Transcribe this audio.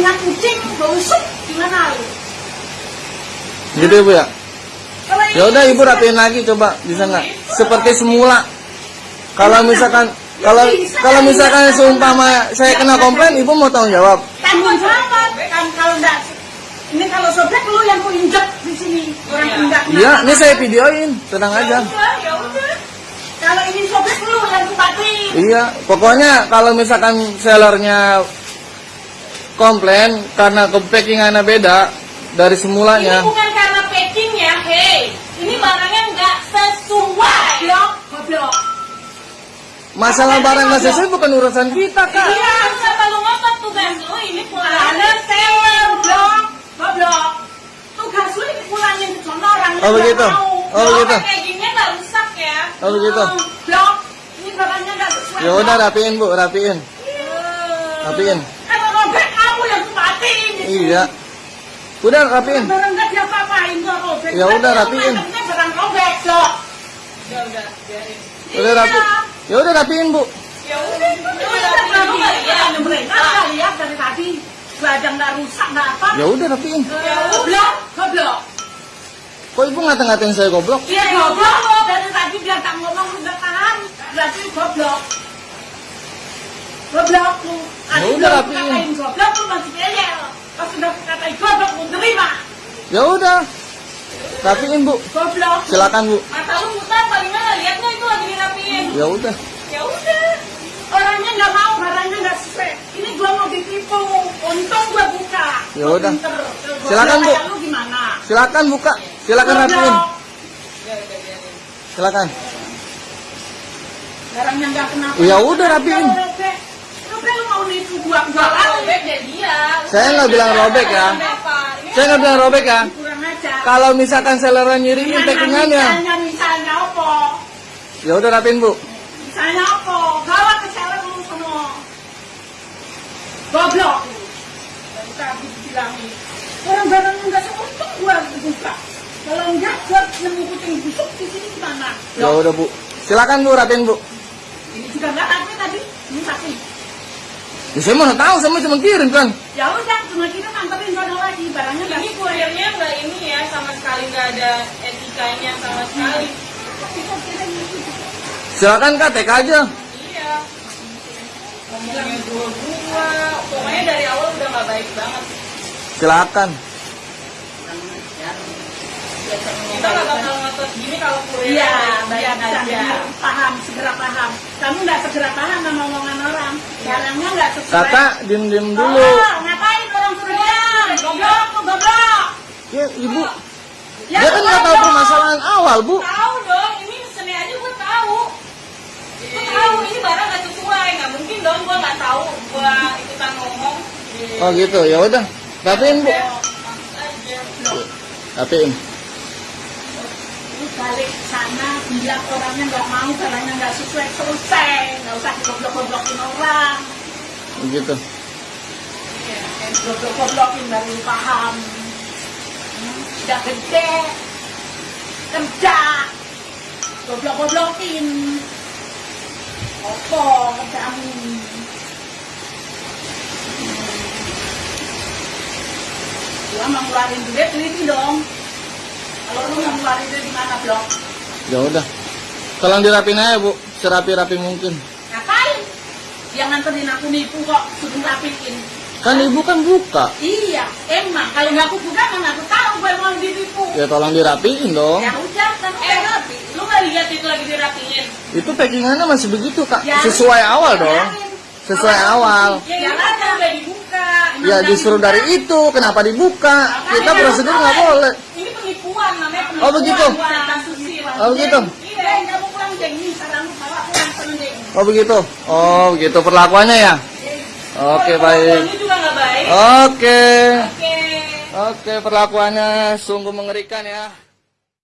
kucingan kucing bau sup gimana lu? Gitu ibu ya. Kalau Ya udah ibu rapiin lagi coba bisa nggak? Seperti semula. Kalau misalkan kalau kalau misalkan seumpama saya kena komplain, ibu mau tanggung jawab. tanggung jawab kan kalau enggak ini kalau sobek lu yang ku injek di sini orang kena Iya, ini saya videoin, tenang aja. ya udah kalau ini sobek lu yang ku batin Iya, pokoknya kalau misalkan sellernya komplain karena packingannya beda dari Ini semulanya. bukan karena packing ya, hei. Ini barangnya nggak sesuai. goblok goblok Masalah barang nggak sesuai bukan urusan kita kak. Iya, siapa lu ngopet tugas lu ini ada pulangan seller goblok goblok tugas lu ini pulangin ke sono orang Oh, begitu? Oh, begitu. Packingnya nggak rusak ya. Oh begitu. goblok ini barangnya enggak sesuai Ya udah rapiin bu, rapiin, rapiin. kalau robek kamu yang ku batin Iya. Udah rapiin. barang enggak diapa-apain robek Ya udah, rapiin. Barang robek dok Ya udah, biarin. Udah rapi. Ya udah rapiin bu. Ya udah, ya kan nggak tadi lihat. dari tadi badan nggak rusak nggak apa Ya udah rapiin. goblok goblok Kok ibu ngata-ngatain saya goblok? Iya goblok dari tadi dia tak ngomong udah tahan berarti goblok goblok lu Ya udah, rapiin. goblok lu masih ngeyel pas sudah katain goblok lu terima Ya udah. Rapiin bu. goblok Silakan bu. Mata lu mutar paling mana lihat nggak itu lagi dirapiin. Ya udah. Ya udah. orangnya nggak mau barangnya nggak sesuai ini gua mau ditipu untung gua buka Ya udah. Silakan, Bu. Kayak lu gimana Silakan buka. Silakan rapiin. Goblok. Ya udah biarin. Silakan. barangnya nggak kenapa Ya udah, rapiin. Robek robek lu mau nipu gua gua kali robek ya dia. Saya nggak bilang robek ya. Ini Saya nggak bilang robek ya. Kalau misalkan sellernya nyiriin packingannya, misalnya misalnya apa? Ya udah rapiin bu. misalnya apa? Bawa ke seller lu semua. Goblok. Dari tadi bilangin orang-barang nggak seuntung gua buka. Kalau enggak gua nemu kucing busuk di sini gimana? Ya udah bu. Silakan bu rapiin bu. ini juga nggak ada tadi. Ini sapi Ya, saya mana tahu, saya cuma kirim kan. ya udah cuma kita nganterin sono lagi barangnya Ini kurirnya nggak ini ya, sama sekali nggak ada etikanya sama sekali. kirim Silakan kak, TK aja. Iya. Ngomongnya dua-dua, pokoknya dari awal udah nggak baik banget. Silakan. Kita nggak bakal gini kalau Iya, baik biar bisa aja. paham, segera paham. Kamu nggak segera paham sama omongan orang. Barangnya nggak sesuai. Kakak, diem diem dulu. Oh, ngapain orang suruh diam? Goblok, goblok. Ya ibu, Ya, dia kan nggak tahu permasalahan awal bu. Tahu dong, ini seni aja gue tahu. Gue tahu ini barang nggak sesuai, nggak mungkin dong gue nggak tahu gue ikutan ngomong. Oh gitu, ya udah. Rapiin bu. Maksud Lu balik sana, bilang orangnya nggak mau, barangnya nggak sesuai, selesai. Nggak usah digoblok-goblokin orang. Gitu. Iya, kayak goblok-goblokin baru paham. Hmm, Udah gede, kerja, goblok-goblokin. Opo kerjamu? Gua mau ngeluarin duit, teliti dong. Ya udah. Tolong dirapin aja bu, serapi-rapi mungkin. Ngapain? Yang nganterin aku nipu kok, suruh rapiin. Kan ibu kan buka. Iya, emang kalau nggak aku buka mana aku tahu gue mau ditipu. Ya tolong dirapiin dong. Ya udah, kan Eh, rapi. lu nggak lihat itu lagi dirapiin? Itu packingannya masih begitu kak. Ya, Sesuai awal dong. biarin. Sesuai awal. Ya, Ya, ini dibuka. Ya disuruh dari itu, kenapa dibuka? Kita prosedur nggak boleh. Ini penipuan namanya penipuan. Oh, begitu? Oh begitu. Iya. Oh begitu. Oh begitu perlakuannya ya. Oke Oh, baik. Oke. Oke. Oke perlakuannya sungguh mengerikan ya.